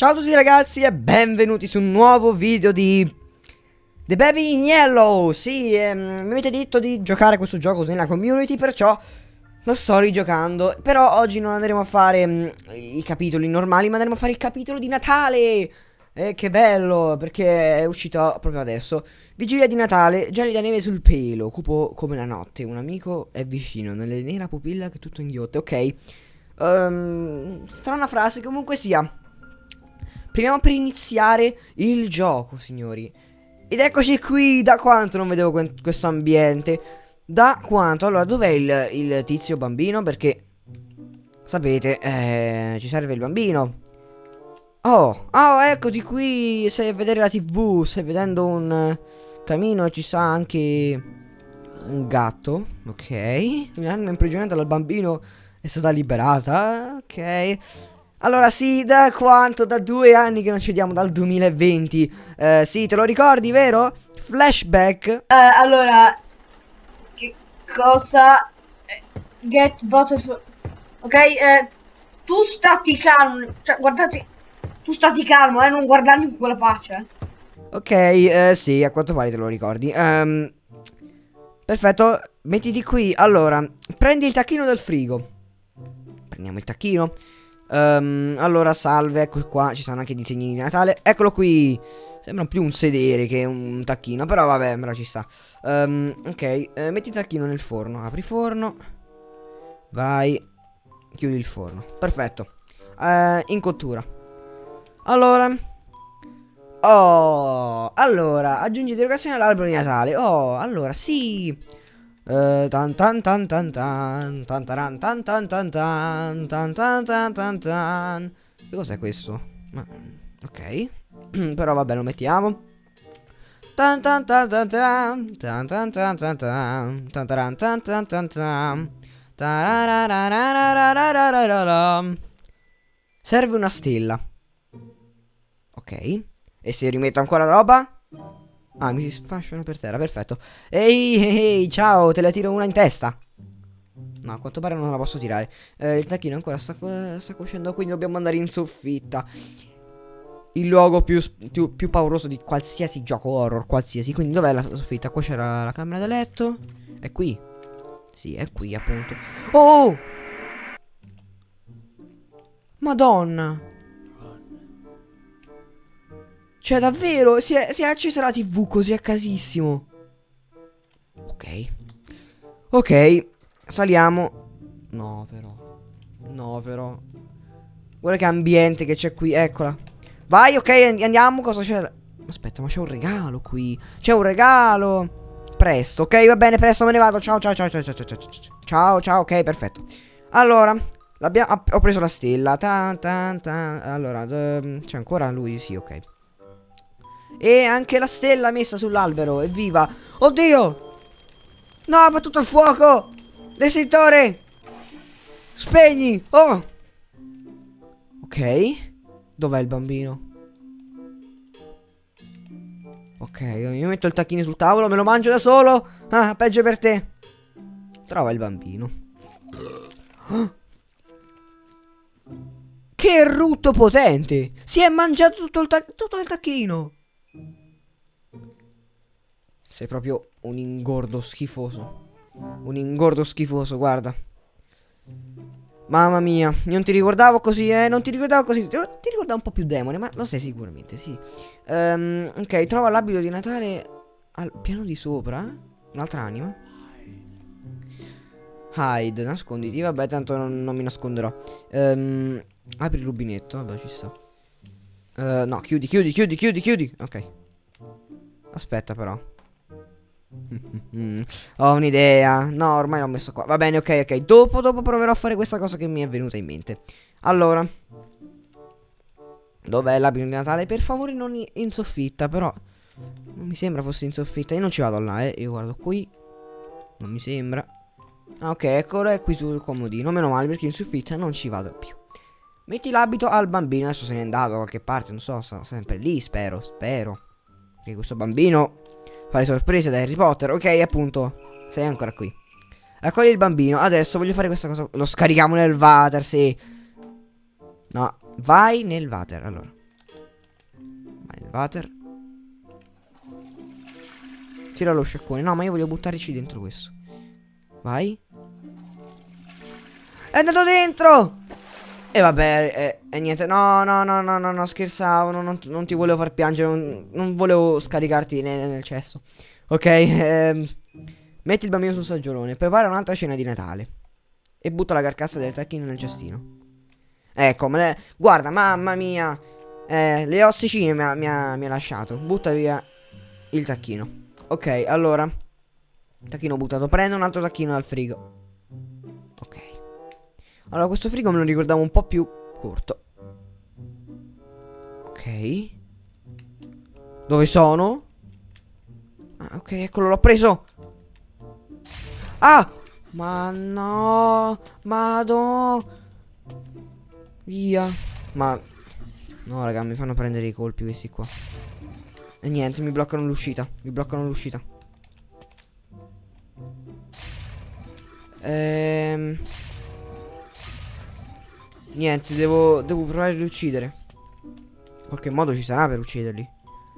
Ciao a tutti ragazzi e benvenuti su un nuovo video di The Baby in Yellow Sì, ehm, mi avete detto di giocare questo gioco nella community perciò lo sto rigiocando Però oggi non andremo a fare mh, i capitoli normali ma andremo a fare il capitolo di Natale eh, che bello, perché è uscito proprio adesso. Vigilia di Natale, gelida neve sul pelo, cupo come la notte. Un amico è vicino, nelle nera pupilla che tutto inghiotte. Ok. Um, tra una frase, comunque sia. Proviamo per iniziare il gioco, signori. Ed eccoci qui, da quanto non vedevo questo ambiente. Da quanto? Allora, dov'è il, il, tizio bambino? Perché, sapete, eh, ci serve il bambino. Oh, oh, eccoti qui, stai a vedere la tv, stai vedendo un camino e ci sta anche un gatto, ok. L'hanno imprigionata dal bambino, è stata liberata, ok. Allora sì, da quanto? Da due anni che non ci vediamo, dal 2020. Eh, sì, te lo ricordi, vero? Flashback. Uh, allora, che cosa... Eh, get bottle... Ok, eh, tu stati calmo, cioè guardate tu stati calmo, eh, non guardarmi con quella faccia. Ok, eh, sì, a quanto pare te lo ricordi. Um, perfetto, mettiti qui. Allora, prendi il tacchino del frigo. Prendiamo il tacchino. Um, allora, salve, ecco qua, ci sono anche i disegnini di Natale. Eccolo qui. Sembra più un sedere che un tacchino, però vabbè, me ci sta. Um, ok, eh, metti il tacchino nel forno. Apri forno. Vai. Chiudi il forno. Perfetto. Uh, in cottura. Allora Oh Allora Aggiungi derogazione all'albero di Natale Oh Allora sì Tan tan tan tan tan tan tan tan tan tan tan tan tan tan tan Che cos'è questo? Ok Però vabbè lo mettiamo Tan tan tan tan tan tan tan tan tan tan tan tan tan tan tan tan Serve una stella Ok. E se rimetto ancora roba? Ah, mi sfasciano per terra, perfetto. Ehi, ehi, ciao, te la tiro una in testa. No, a quanto pare non la posso tirare. Eh, il tacchino ancora sta, sta cuocendo, quindi dobbiamo andare in soffitta. Il luogo più, più, più, pauroso di qualsiasi gioco horror, qualsiasi. Quindi dov'è la soffitta? Qua c'era la camera da letto. È qui. Sì, è qui, appunto. Oh! Madonna! Cioè, davvero, si è, si è accesa la tv così a casissimo. Ok. Ok, saliamo. No, però. No, però. Guarda che ambiente che c'è qui, eccola. Vai, ok, andiamo, cosa c'è? Aspetta, ma c'è un regalo qui. C'è un regalo. Presto, ok, va bene, presto me ne vado. Ciao, ciao, ciao, ciao, ciao, ciao, ciao. Ciao, ciao, ok, perfetto. Allora, ho preso la stella. Ta, ta, ta. Allora, c'è ancora lui, sì, ok. E anche la stella messa sull'albero, evviva! Oddio! No, va tutto a fuoco! L'esitore! Spegni! Oh! Ok. Dov'è il bambino? Ok, io metto il tacchino sul tavolo, me lo mangio da solo. Ah, peggio per te. Trova il bambino. Che rutto potente! Si è mangiato tutto il, tutto il tacchino. Sei proprio un ingordo schifoso. Un ingordo schifoso, guarda. Mamma mia, non ti ricordavo così, eh? Non ti ricordavo così. Ti, ricordavo un po' più demone, ma lo sai sicuramente, sì. Um, ok, trova l'abito di Natale al piano di sopra. Un'altra anima. Hide, nasconditi. Vabbè, tanto non, non mi nasconderò. Um, apri il rubinetto, vabbè, ci sta. Uh, no, chiudi, chiudi, chiudi, chiudi, chiudi. Ok. Aspetta, però. Ho un'idea. No, ormai l'ho messo qua. Va bene, ok, ok. Dopo, dopo proverò a fare questa cosa che mi è venuta in mente. Allora. Dov'è l'abito di Natale? Per favore non in soffitta, però. Non mi sembra fosse in soffitta. Io non ci vado là, eh. Io guardo qui. Non mi sembra. Ah, ok, eccolo, è qui sul comodino. Meno male perché in soffitta non ci vado più. Metti l'abito al bambino. Adesso se n'è andato da qualche parte. Non so, sta sempre lì, spero, spero. Che questo bambino Fare sorprese da Harry Potter. Ok, appunto. Sei ancora qui. Accogli il bambino. Adesso voglio fare questa cosa. Lo scarichiamo nel water, sì. No, vai nel water. Allora. Water. Tira lo sciacquone. No, ma io voglio buttarci dentro questo. Vai. È andato dentro! E vabbè, e, e niente. No, no, no, no, no, no, scherzavo. Non, non, ti volevo far piangere. Non, non volevo scaricarti nel, nel cesso. Ok, ehm, metti il bambino sul saggiolone. Prepara un'altra cena di Natale. E butta la carcassa del tacchino nel cestino. Ecco, me le... guarda, mamma mia. Eh, le ossicine mi ha, mi, ha, mi ha lasciato. Butta via il tacchino. Ok, allora. Tacchino buttato. Prendo un altro tacchino dal frigo. Allora, questo frigo me lo ricordavo un po' più corto. Ok. Dove sono? Ah, ok, eccolo, l'ho preso. Ah! Ma no! Madò! Via. Ma... No, raga, mi fanno prendere i colpi questi qua. E niente, mi bloccano l'uscita. Mi bloccano l'uscita. Ehm... Niente, devo, devo provare ad uccidere. In qualche modo ci sarà per ucciderli.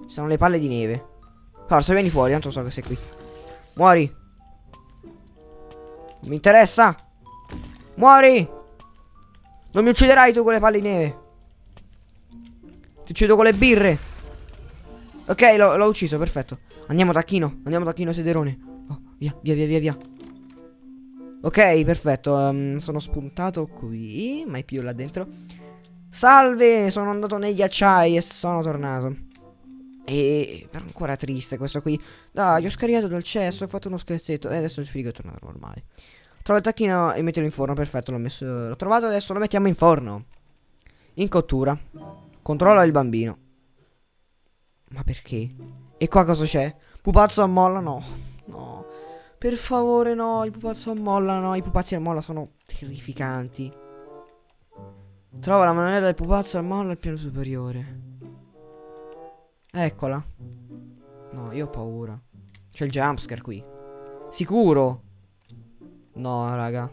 Ci sono le palle di neve. Forza, vieni fuori, tanto so che sei qui. Muori. Mi interessa. Muori. Non mi ucciderai tu con le palle di neve. Ti uccido con le birre. Ok, l'ho ucciso, perfetto. Andiamo tacchino, andiamo tacchino sederone. Oh, via, via, via, via. Ok, perfetto. Um, sono spuntato qui. Mai più là dentro. Salve, sono andato nei ghiacciai e sono tornato. E però ancora triste questo qui. Dai, ho scaricato dal cesso, ho fatto uno scherzetto. E adesso il frigo è tornato normale. Trova il tacchino e mettilo in forno. Perfetto, l'ho messo. L'ho trovato, adesso lo mettiamo in forno. In cottura. Controlla il bambino. Ma perché? E qua cosa c'è? Pupazzo a molla? No. Per favore, no. Il pupazzo a molla, no. I pupazzi a molla sono terrificanti. Trova la moneta del pupazzo a molla al piano superiore. Eccola. No, io ho paura. C'è il jumpscare qui. Sicuro. No, raga.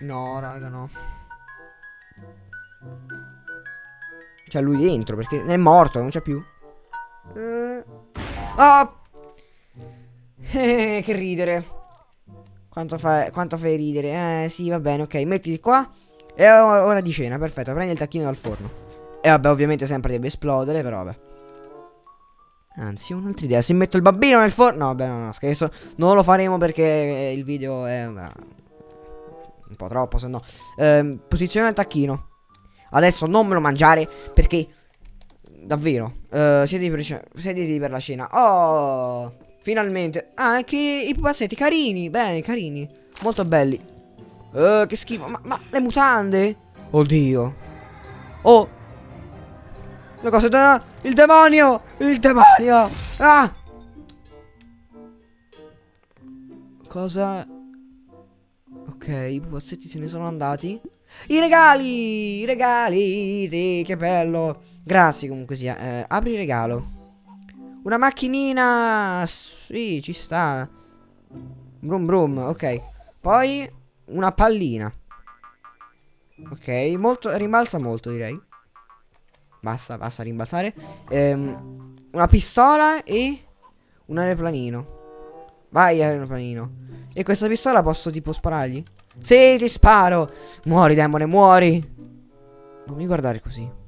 No, raga, no. C'è lui dentro perché è morto, non c'è più. Eh. Oh! Eh, che ridere. Quanto, fa, quanto fai ridere? Eh, sì, va bene, ok. Mettiti qua. E ora di cena, perfetto. Prendi il tacchino dal forno. E vabbè, ovviamente sempre deve esplodere, però vabbè. Anzi, un'altra idea. Se metto il bambino nel forno... No, vabbè, no, no, scherzo. Non lo faremo perché il video è... Un po' troppo, se no. Eh, posiziona il tacchino. Adesso non me lo mangiare perché... Davvero. Uh, siediti, per, per la cena. Oh... Finalmente. Ah, anche i pupazzetti carini. Bene, carini. Molto belli. Uh, che schifo. Ma, ma le mutande? Oddio. Oh, le cose da... Il demonio! Il demonio! Ah! Cosa... Ok, i pupazzetti se ne sono andati. I regali! I regali! Che bello! Grazie comunque sia. Eh, apri il regalo. Una macchinina! Sì, ci sta. Brum brum, ok. Poi una pallina. Ok, molto, rimbalza molto direi. Basta, basta rimbalzare. Ehm, una pistola e un aeroplanino. Vai, aeroplanino. E questa pistola posso tipo sparargli? Sì, ti sparo. Muori, demone, muori. Non mi guardare così.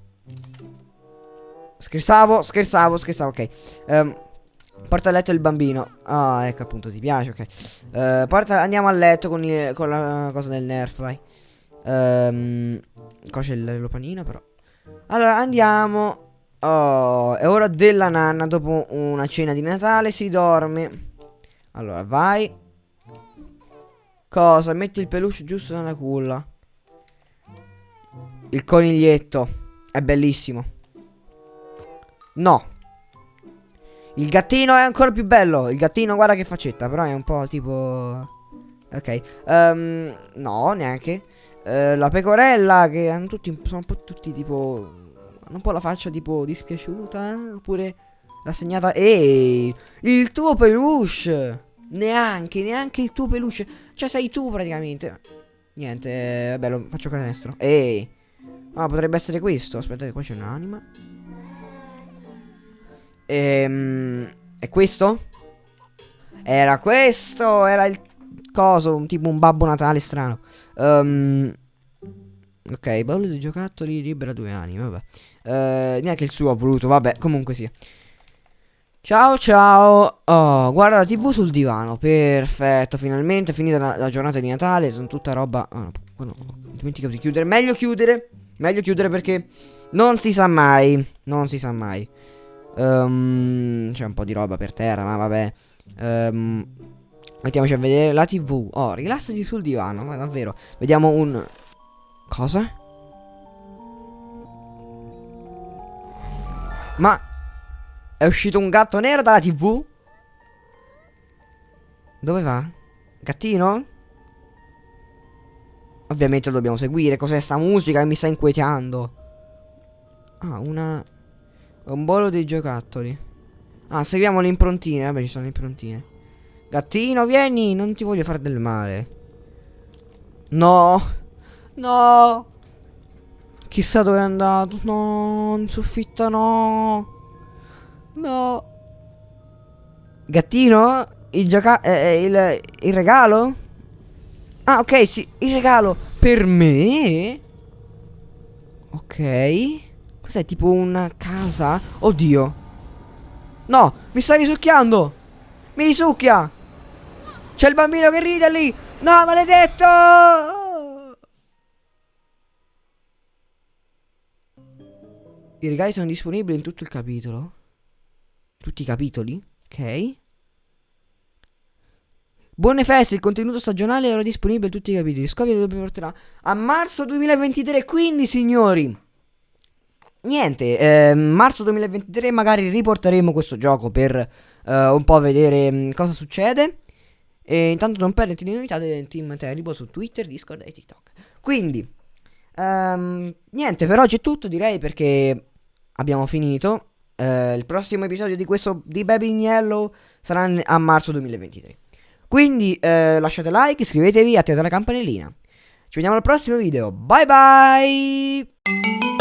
Scherzavo, scherzavo, scherzavo, ok. Um, porta a letto il bambino. Ah, ecco appunto, ti piace, ok. Uh, porta, andiamo a letto con, il, con la cosa del nerf, vai. Um, qua c'è l'aeroplanino, però. Allora andiamo Oh è ora della nanna Dopo una cena di Natale si dorme Allora vai Cosa? Metti il peluche giusto nella culla Il coniglietto È bellissimo No Il gattino è ancora più bello Il gattino guarda che faccetta Però è un po' tipo Ok um, No neanche eh, la pecorella che hanno tutti, sono un po' tutti tipo... Hanno un po' la faccia tipo dispiaciuta, eh? oppure rassegnata... Ehi, il tuo peluche! Neanche, neanche il tuo peluche. Cioè sei tu praticamente. Niente, eh, vabbè, lo faccio canestro. Ehi. Ah, potrebbe essere questo. Aspettate, qua c'è un'anima. Ehm, è questo? Era questo, era il coso, un tipo un babbo natale strano. Um, ok, baule dei giocattoli, libera due anime, vabbè. Uh, neanche il suo ha voluto, vabbè, comunque sia. Ciao ciao, oh, guarda la tv sul divano, perfetto, finalmente finita la, la giornata di Natale, sono tutta roba... Oh, no, no, dimenticato di chiudere, meglio chiudere, meglio chiudere perché non si sa mai, non si sa mai. Um, C'è un po' di roba per terra, ma vabbè. Um, mettiamoci a vedere la tv. Oh, rilassati sul divano, ma davvero. Vediamo un... Cosa? Ma... È uscito un gatto nero dalla tv? Dove va? Gattino? Ovviamente lo dobbiamo seguire. Cos'è sta musica che mi sta inquietando? Ah, una... Un bolo dei giocattoli. Ah, seguiamo le improntine. Vabbè, ci sono le improntine. Gattino, vieni, non ti voglio fare del male. No. No. Chissà dove è andato. No, in soffitta no. No. Gattino? Il gioca... Eh, eh, il, il regalo? Ah, ok, sì, il regalo. Per me? Ok. Cos'è, tipo una casa? Oddio. No, mi sta risucchiando. Mi risucchia. C'è il bambino che ride lì. No, maledetto. I regali sono disponibili in tutto il capitolo. Tutti i capitoli? Ok. Buone feste, il contenuto stagionale era disponibile in tutti i capitoli. Scovia lo porterà a marzo 2023. Quindi, signori niente, eh, marzo 2023 magari riporteremo questo gioco per eh, un po' vedere mm, cosa succede. E intanto non perdete le novità del team Terrible su Twitter, Discord e TikTok. Quindi, um, niente, per oggi è tutto direi perché abbiamo finito. Uh, il prossimo episodio di questo di Baby in Yellow sarà a marzo 2023. Quindi uh, lasciate like, iscrivetevi, attivate la campanellina. Ci vediamo al prossimo video. Bye bye!